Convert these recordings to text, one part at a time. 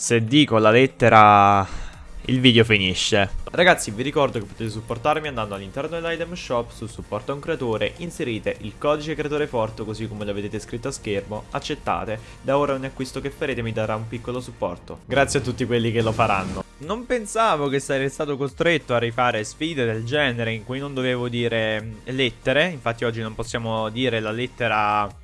Se dico la lettera il video finisce. Ragazzi vi ricordo che potete supportarmi andando all'interno dell'item shop su supporto a un creatore, inserite il codice creatore forte così come lo vedete scritto a schermo, accettate, da ora ogni acquisto che farete mi darà un piccolo supporto. Grazie a tutti quelli che lo faranno. Non pensavo che sarei stato costretto a rifare sfide del genere in cui non dovevo dire lettere, infatti oggi non possiamo dire la lettera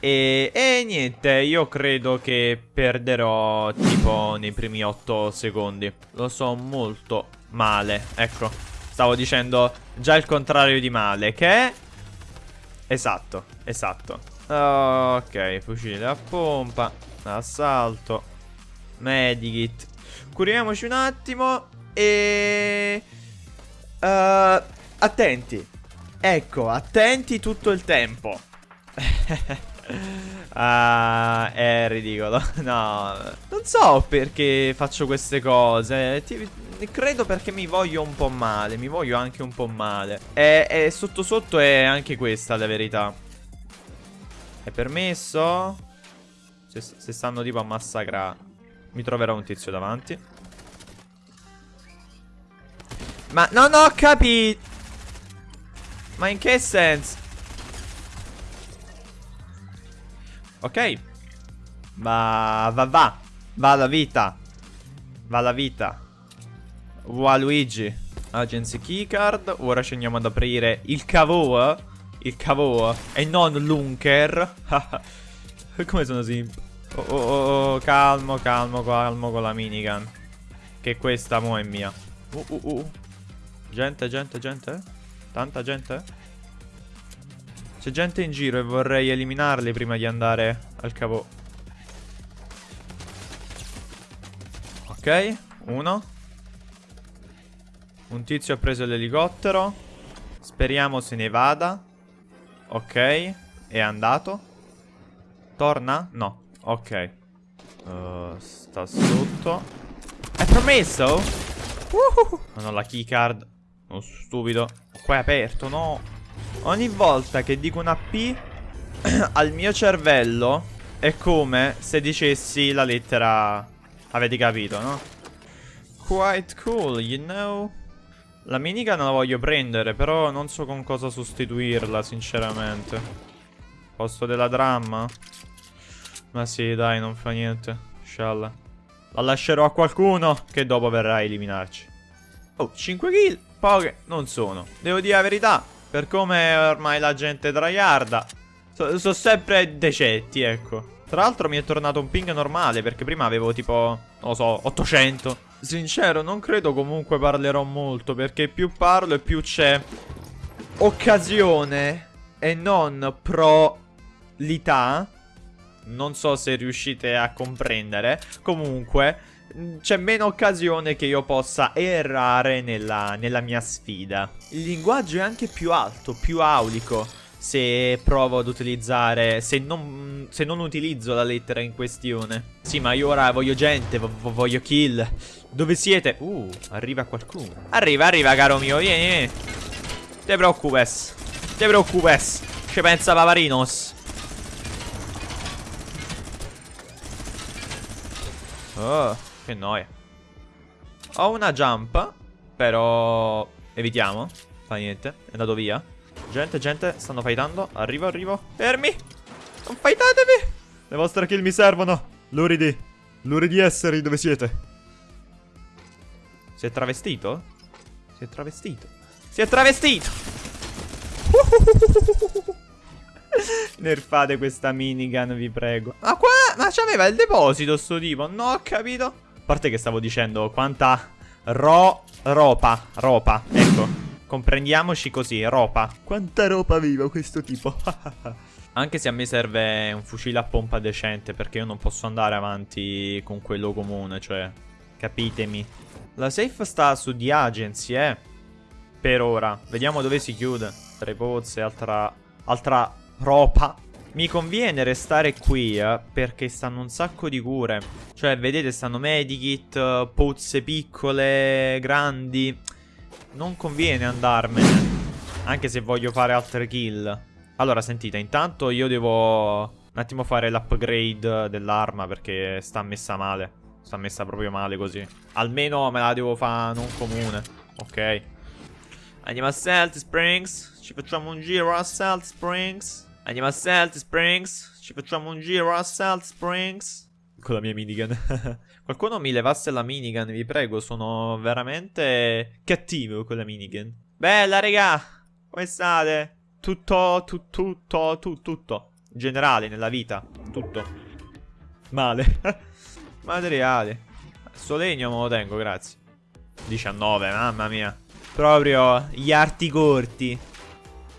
e, e, niente, io credo che perderò tipo nei primi 8 secondi. Lo so molto male. Ecco, stavo dicendo già il contrario di male, che è... Esatto, esatto. Ok, fucile a pompa, assalto, medikit. Curiamoci un attimo e... Uh, attenti. Ecco, attenti tutto il tempo. Ah, è ridicolo. No, non so perché faccio queste cose. Ti, credo perché mi voglio un po' male. Mi voglio anche un po' male. E, e sotto sotto è anche questa la verità. È permesso? Se, se stanno tipo a massacrare. Mi troverò un tizio davanti. Ma non ho capito. Ma in che senso? Ok. Va, va, va. Va la vita. Va la vita. Waluigi. Agency keycard. Ora ci andiamo ad aprire il cavo. Il cavo. E non l'unker. Come sono simp? Oh, oh, oh, oh, calmo, calmo, calmo con la minigun. Che questa mo è mia. Uh, uh, uh. Gente, gente, gente. Tanta gente. C'è gente in giro e vorrei eliminarli prima di andare al cavo. Ok, uno. Un tizio ha preso l'elicottero. Speriamo se ne vada. Ok, è andato. Torna? No, ok. Uh, sta sotto. È promesso? Uh Non ho la keycard. Sono stupido. Qua è aperto, no. Ogni volta che dico una P al mio cervello è come se dicessi la lettera... Avete capito, no? Quite cool, you know? La minigun la voglio prendere, però non so con cosa sostituirla, sinceramente. Posto della dramma? Ma sì, dai, non fa niente. Scialla. La lascerò a qualcuno che dopo verrà a eliminarci. Oh, 5 kill? Poche non sono. Devo dire la verità. Per come ormai la gente tryharda Sono so sempre decenti, ecco. Tra l'altro mi è tornato un ping normale Perché prima avevo tipo, non lo so, 800 Sincero, non credo comunque parlerò molto Perché più parlo e più c'è Occasione E non pro-lità. Non so se riuscite a comprendere. Comunque c'è meno occasione che io possa errare nella, nella mia sfida. Il linguaggio è anche più alto, più aulico se provo ad utilizzare, se non, se non, utilizzo la lettera in questione. Sì, ma io ora voglio gente, voglio kill. Dove siete? Uh, arriva qualcuno. Arriva, arriva, caro mio, vieni, vieni. Te preoccupes. Te preoccupes. Ci pensa Paparinos. Oh. Che noia. Ho una jump, però evitiamo. Fa niente, è andato via. Gente, gente, stanno fightando. Arrivo, arrivo. Fermi. Non fightatevi. Le vostre kill mi servono. Luridi. Luridi esseri, dove siete? Si è travestito? Si è travestito. Si è travestito. Nerfate questa minigun, vi prego. Ma qua, ma c'aveva il deposito sto tipo. No, ho capito parte che stavo dicendo quanta ro... ropa, ropa, ecco. Comprendiamoci così, ropa. Quanta ropa aveva questo tipo. Anche se a me serve un fucile a pompa decente perché io non posso andare avanti con quello comune, cioè, capitemi. La safe sta su The Agency, eh. Per ora. Vediamo dove si chiude. Tre pozze, altra, altra ropa. Mi conviene restare qui eh, perché stanno un sacco di cure. Cioè, vedete, stanno medikit, pozze piccole, grandi. Non conviene andarmene. Anche se voglio fare altre kill. Allora, sentite, intanto io devo un attimo fare l'upgrade dell'arma perché sta messa male. sta messa proprio male così. Almeno me la devo fare non comune. Ok. Andiamo a Salt Springs. Ci facciamo un giro a Salt Springs. Andiamo a Salt Springs. Ci facciamo un giro a Salt Springs. Con la mia minigun. Qualcuno mi levasse la minigun, vi prego. Sono veramente cattivo con la minigun. Bella, regà. Come state? Tutto, tu, tutto, tu, tutto. In generale, nella vita. Tutto. Male. Materiale. Sto legno me lo tengo, grazie. 19, mamma mia. Proprio gli arti corti.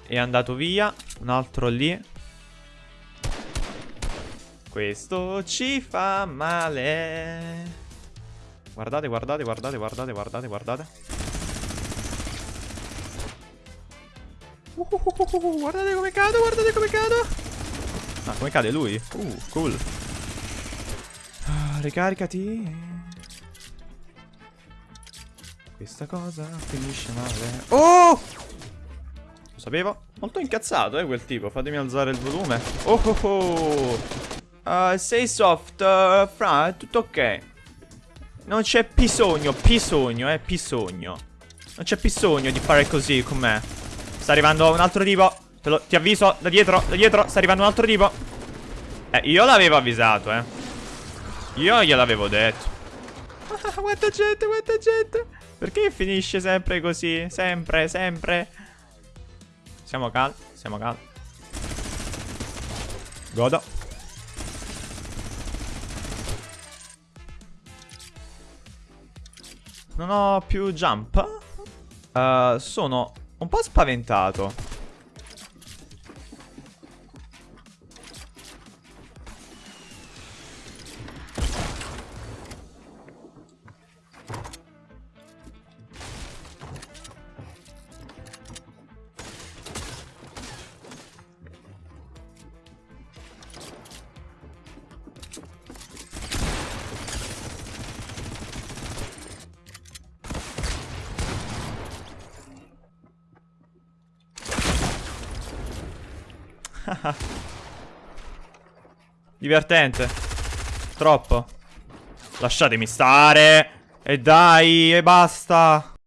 È andato via. Un altro lì. Questo ci fa male. Guardate, guardate, guardate, guardate, guardate, guardate. Uh, uh, uh, guardate come cado, guardate come cado. Ah, come cade lui? Uh, cool. Ah, ricaricati. Questa cosa finisce male. Oh! Lo sapevo. Molto incazzato, eh, quel tipo. Fatemi alzare il volume. Oh oh oh. Uh, sei soft, uh, fra, è tutto ok. Non c'è bisogno, bisogno, eh, bisogno. Non c'è bisogno di fare così con me. Sta arrivando un altro tipo. Lo, ti avviso, da dietro, da dietro, sta arrivando un altro tipo. Eh, io l'avevo avvisato, eh. Io gliel'avevo detto. Ah, quanta gente, quanta gente. Perché finisce sempre così? Sempre, sempre. Siamo calmi, siamo calmi. Godo. Non ho più jump. Uh, sono un po' spaventato. Divertente. Troppo. Lasciatemi stare. E dai, e basta.